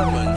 government.